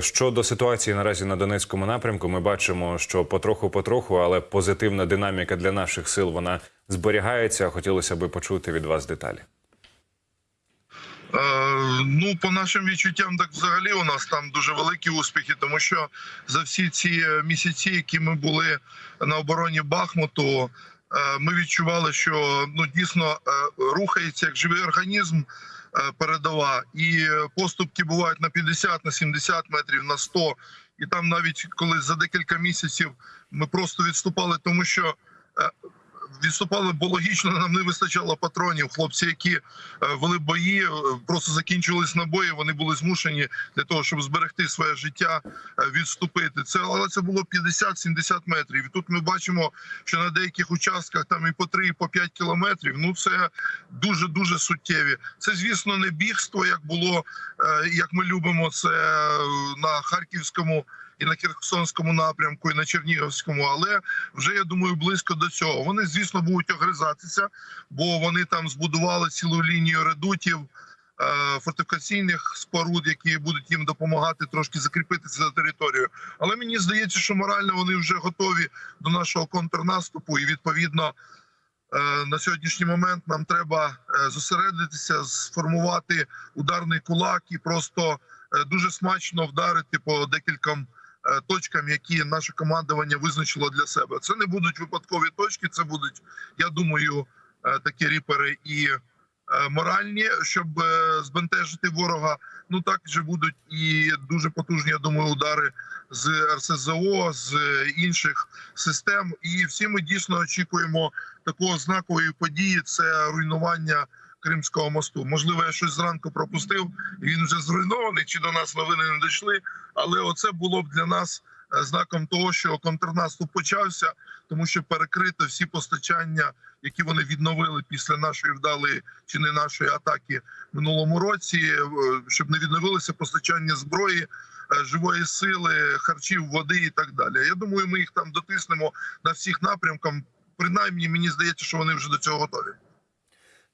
Щодо ситуації наразі на Донецькому напрямку, ми бачимо, що потроху-потроху, але позитивна динаміка для наших сил вона зберігається. Хотілося би почути від вас деталі. Е, Ну, по нашим відчуттям, так взагалі у нас там дуже великі успіхи, тому що за всі ці місяці, які ми були на обороні Бахмуту, ми відчували, що ну дійсно е, рухається як живий організм е, передова, і е, поступки бувають на 50, на 70 метрів, на 100. І там навіть коли за декілька місяців ми просто відступали, тому що. Відступали, бо логічно нам не вистачало патронів. Хлопці, які е, вели бої, е, просто закінчились набої. Вони були змушені для того, щоб зберегти своє життя, е, відступити. Це але це було 50-70 метрів. І тут ми бачимо, що на деяких участках там і по 3, і по 5 кілометрів. Ну це дуже дуже суттєві. Це звісно не бігство, як було, як ми любимо це на харківському. І на Херсонському напрямку, і на Чернігівському, але вже я думаю, близько до цього. Вони, звісно, будуть огризатися, бо вони там збудували цілу лінію редутів. е, Фортифікаційних споруд, які будуть їм допомагати трошки закріпитися за територію, але мені здається, що морально вони вже готові до нашого контрнаступу, і відповідно е, на сьогоднішній момент нам треба е, зосередитися, сформувати ударний кулак і просто дуже смачно вдарити по декільком точкам, які наше командування визначило для себе. Це не будуть випадкові точки, це будуть, я думаю, е, такі ріпери і е, моральні, щоб е, збентежити ворога. Ну також будуть і дуже потужні, я думаю, удари з РСЗО, з е, інших систем. І всі ми дійсно очікуємо такого знакової події. Це руйнування. Кримського мосту. Можливо, я щось зранку пропустив, і він вже зруйнований. Чи до нас новини не дійшли? Але оце було б для нас е, знаком того, що контрнаступ почався, тому що перекрито всі постачання, які вони відновили після нашої вдалої чи не нашої атаки минулому році, е, щоб не відновилося постачання зброї. е, Живої сили, харчів, води і так далі. Я думаю, ми їх там дотиснемо на всіх напрямках. Принаймні, мені здається, що вони вже до цього готові.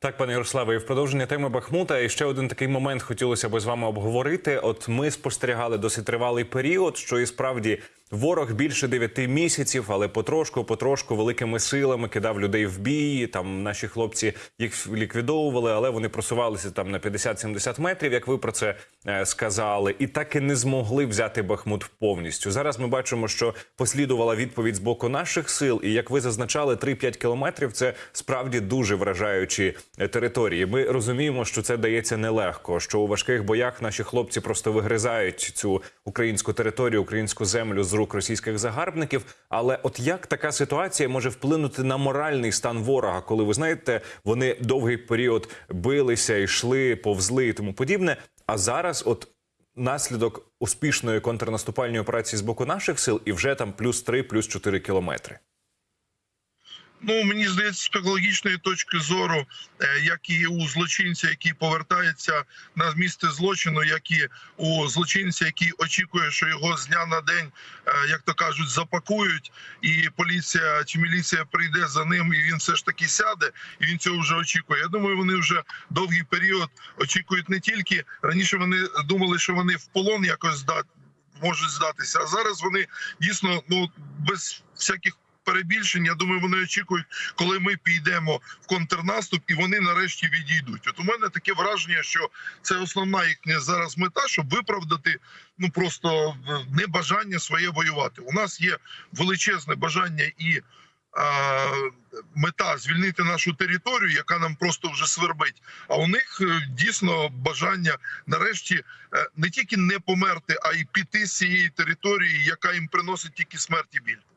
Так, пане Ярославе, і в продовження теми Бахмута. І ще один такий момент хотілося б з вами обговорити. От ми спостерігали досить тривалий період, що і справді ворог більше дев'яти місяців, але потрошку, потрошку великими силами кидав людей в бій. Там наші хлопці їх ліквідовували, але вони просувалися там на 50-70 метрів, як ви про це е, сказали, і так і не змогли взяти Бахмут повністю. Зараз ми бачимо, що послідувала відповідь з боку наших сил, і як ви зазначали, 3-5 кілометрів це справді дуже вражаючі е, території. Ми розуміємо, що це дається нелегко. Що у важких боях наші хлопці просто вигризають цю українську територію, українську землю з рук російських загарбників. Але от як така ситуація може вплинути на моральний стан ворога, коли ви знаєте, вони довгий період билися, йшли, повзли і тому подібне. А зараз, от наслідок успішної контрнаступальної операції з боку наших сил, і вже там плюс 3, плюс 4 кілометри. Ну мені здається, з психологічної точки зору, е, як і у злочинця, який повертається на місце злочину, як і у злочинця, який очікує, що його з дня на день, е, як то кажуть, запакують, і поліція чи міліція прийде за ним, і він все ж таки сяде, і він цього вже очікує. Я думаю, вони вже довгий період очікують не тільки раніше. Вони думали, що вони в полон якось здат можуть здатися, а зараз вони дійсно ну без всяких перебільшень. Я думаю, вони очікують, коли ми підемо в контрнаступ, і вони нарешті відійдуть. От у мене таке враження, що це основна їхня зараз мета, щоб виправдати ну просто небажання своє воювати. У нас є величезне бажання і. Мета звільнити нашу територію, яка нам просто вже свербить. А у них е, дійсно бажання нарешті е, не тільки не померти, а й піти з цієї території, яка їм приносить тільки смерть і біль.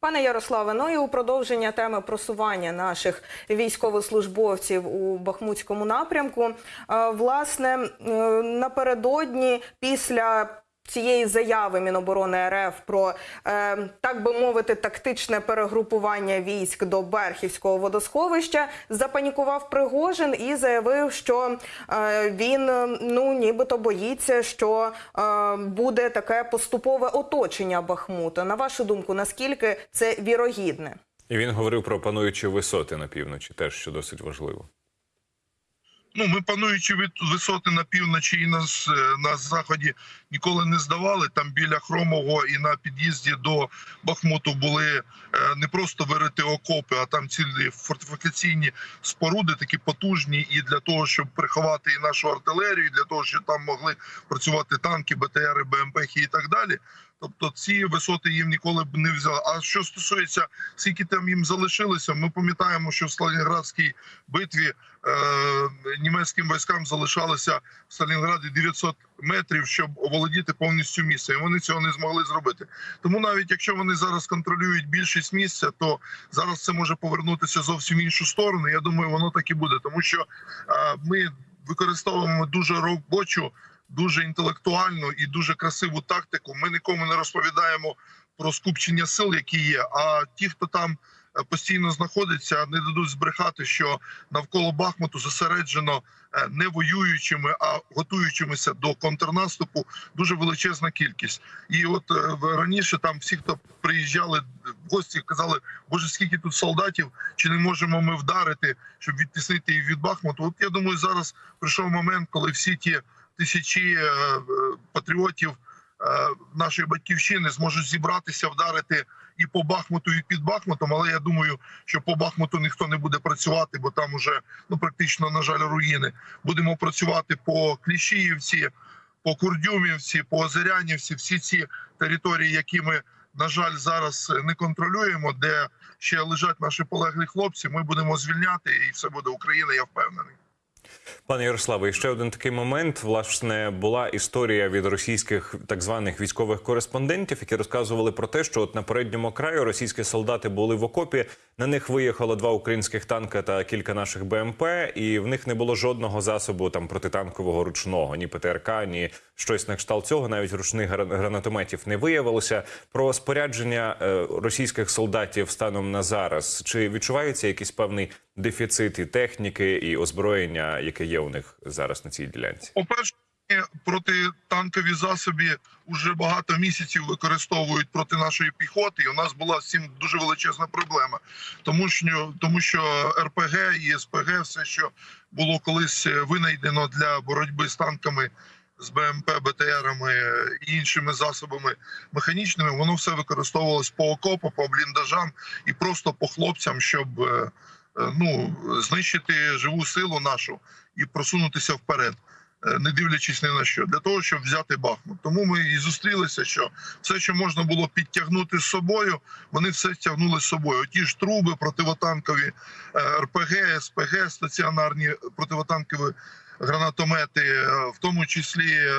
Пане Ярославе, ну і у продовження теми просування наших військовослужбовців у Бахмутському напрямку. е, Власне, е, напередодні після цієї заяви Міноборони РФ про е, так би мовити тактичне перегрупування військ до Берхівського водосховища запанікував Пригожин і заявив, що е, він ну нібито боїться, що е, буде таке поступове оточення Бахмута. На вашу думку, наскільки це вірогідне? І він говорив про пануючі висоти на півночі, теж що досить важливо. Ну, ми пануючи від висоти на півночі і на, с- на заході ніколи не здавали. Там біля Хромового і на під'їзді до Бахмуту були е, не просто вирити окопи, а там цілі фортифікаційні споруди, такі потужні, і для того, щоб приховати і нашу артилерію, і для того, щоб там могли працювати танки, БТРи, БМП і так далі. Тобто ці висоти їм ніколи б не взяли. А що стосується скільки там їм залишилося, ми пам'ятаємо, що в Сталінградській битві е, німецьким військам залишалося в Сталінграді 900 метрів, щоб оволодіти повністю місце. І вони цього не змогли зробити. Тому навіть якщо вони зараз контролюють більшість місця, то зараз це може повернутися зовсім в іншу сторону. Я думаю, воно так і буде, тому що е, ми використовуємо дуже робочу, дуже інтелектуальну і дуже красиву тактику. Ми нікому не розповідаємо про скупчення сил, які є. А ті, хто там е, постійно знаходиться, не дадуть збрехати, що навколо Бахмуту зосереджено е, не воюючими, а готуючимися до контрнаступу дуже величезна кількість. І от е, раніше там всі, хто приїжджали в гості, казали, боже, скільки тут солдатів, чи не можемо ми вдарити, щоб відтіснити їх від Бахмуту. От я думаю, зараз прийшов момент, коли всі ті тисячі е, е, патріотів е, нашої батьківщини зможуть зібратися, вдарити і по Бахмуту, і під Бахмутом. Але я думаю, що по Бахмуту ніхто не буде працювати, бо там уже ну практично на жаль руїни. Будемо працювати по Кліщіївці, по Курдюмівці, по Озерянівці. Всі ці території, які ми на жаль зараз не контролюємо, де ще лежать наші полеглі хлопці. Ми будемо звільняти, і все буде Україна. Я впевнений. Пане Ярославе, ще один такий момент. Власне, була історія від російських так званих військових кореспондентів, які розказували про те, що от на передньому краю російські солдати були в окопі. На них виїхало два українських танка та кілька наших БМП, і в них не було жодного засобу там протитанкового ручного, ні ПТРК, ні щось на кшталт цього. Навіть ручних гранатометів не виявилося. Про спорядження е, російських солдатів станом на зараз чи відчувається якийсь певний дефіцит і техніки і озброєння, яке є у них зараз на цій ділянці? По-перше, протитанкові засоби вже багато місяців використовують проти нашої піхоти. І у нас була цим дуже величезна проблема, тому що тому що РПГ і СПГ, все, що було колись винайдено для боротьби з танками. З БМП, БТРами і іншими засобами механічними, воно все використовувалось по окопу, по бліндажам і просто по хлопцям, щоб е, е, ну знищити живу силу нашу і просунутися вперед е, не дивлячись ні на що, для того, щоб взяти Бахмут. Тому ми і зустрілися, що все, що можна було підтягнути з собою, вони все тягнули з собою. Ті ж труби, противотанкові е, РПГ, СПГ, стаціонарні противотанкові гранатомети, е, в тому числі е,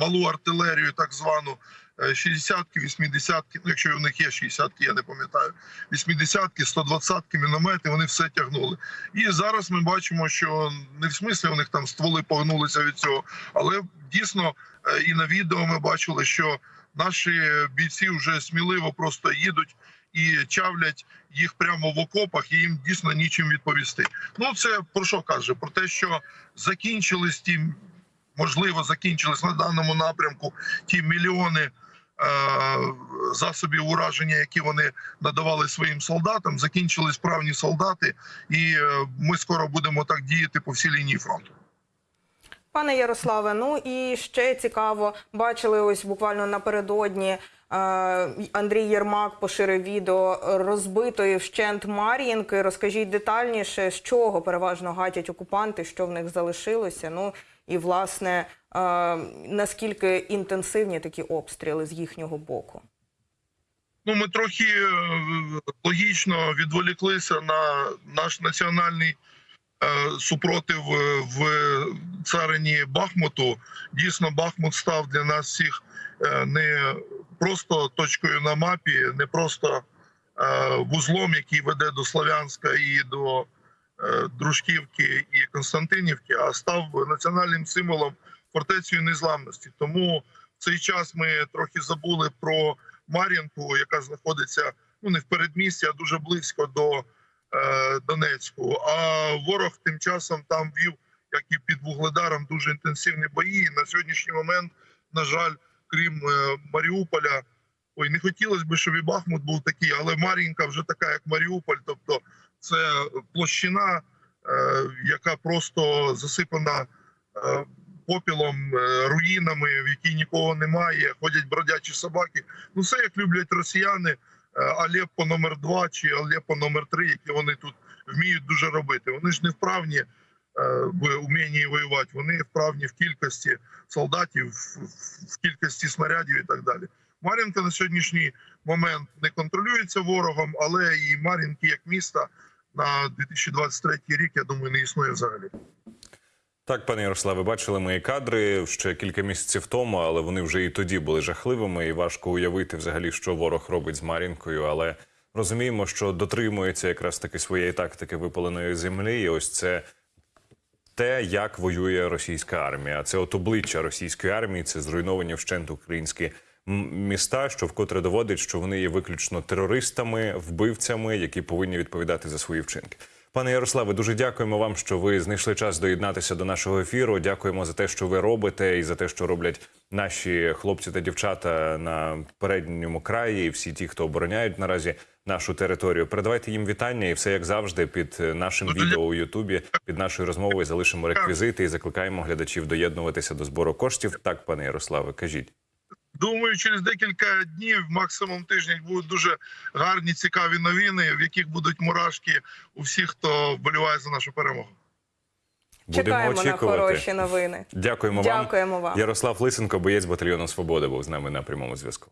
малу артилерію, так звану. Е, 60-ки, 80-ки, ну якщо в них є 60-ки, я не пам'ятаю, 80-ки, 120-ки, міномети, вони все тягнули. І зараз ми бачимо, що не в смислі у них там стволи погнулися від цього, але дійсно е, і на відео ми бачили, що наші бійці вже сміливо просто їдуть і чавлять їх прямо в окопах, і їм дійсно нічим відповісти. Ну це про що каже? Про те, що закінчились ті, можливо, закінчились на даному напрямку ті мільйони. Е, Засобів ураження, які вони надавали своїм солдатам, закінчили справні солдати, і е, ми скоро будемо так діяти по всій лінії фронту. Пане Ярославе, ну і ще цікаво, бачили ось буквально напередодні. е, Андрій Єрмак поширив відео розбитої вщент Мар'їнки. Розкажіть детальніше, з чого переважно гатять окупанти, що в них залишилося. Ну і власне наскільки інтенсивні такі обстріли з їхнього боку. Ну, ми трохи е, логічно відволіклися на наш національний е, супротив е, в царині Бахмуту. Дійсно, Бахмут став для нас всіх не просто точкою на мапі, не просто вузлом, який веде до Слов'янська і до Дружківки і Константинівки, а став національним символом фортецею незламності. Тому в цей час ми трохи забули про Мар'їнку, яка знаходиться ну не в передмісті, а дуже близько до е, Донецьку. А ворог тим часом там вів, як і під Вугледаром, дуже інтенсивні бої. І на сьогоднішній момент, на жаль, крім е, Маріуполя, ой, не хотілося б, щоб і Бахмут був такий, але Мар'їнка вже така, як Маріуполь, тобто це площина яка просто засипана е, попілом, е, руїнами, в якій нікого немає, ходять бродячі собаки. Ну, все як люблять росіяни. е, Алеппо номер 2 чи Алеппо номер 3 які вони тут вміють дуже робити. Вони ж не вправні е, в умінні воювати, вони вправні в кількості солдатів, в кількості снарядів і так далі. Мар'їнка на сьогоднішній момент не контролюється ворогом, але і Мар'їнки як міста на 2023 рік, я думаю, не існує взагалі. Так, пане Ярославе, бачили мої кадри ще кілька місяців тому, але вони вже і тоді були жахливими, і важко уявити взагалі, що ворог робить з Мар'їнкою. Але розуміємо, що дотримується якраз таки своєї тактики випаленої землі. І ось це те, як воює російська армія. Це от обличчя російської армії, це зруйновані вщент українські міста, що вкотре доводить, що вони є виключно терористами, вбивцями, які повинні відповідати за свої вчинки. Пане Ярославе, дуже дякуємо вам, що ви знайшли час доєднатися до нашого ефіру. Дякуємо за те, що ви робите, і за те, що роблять наші хлопці та дівчата на передньому краї, і всі ті, хто обороняють наразі нашу територію. Передавайте їм вітання, і все як завжди, під нашим відео у Ютубі, під нашою розмовою залишимо реквізити і закликаємо глядачів доєднуватися до збору коштів. Так, пане Ярославе, кажіть. Думаю, через декілька днів, максимум тиждень, будуть дуже гарні, цікаві новини, в яких будуть мурашки у всіх, хто вболіває за нашу перемогу. Будемо Чекаємо на хороші новини. Дякуємо, вам. Дякуємо вам. Ярослав Лисенко, боєць батальйону Свобода, був з нами на прямому зв'язку.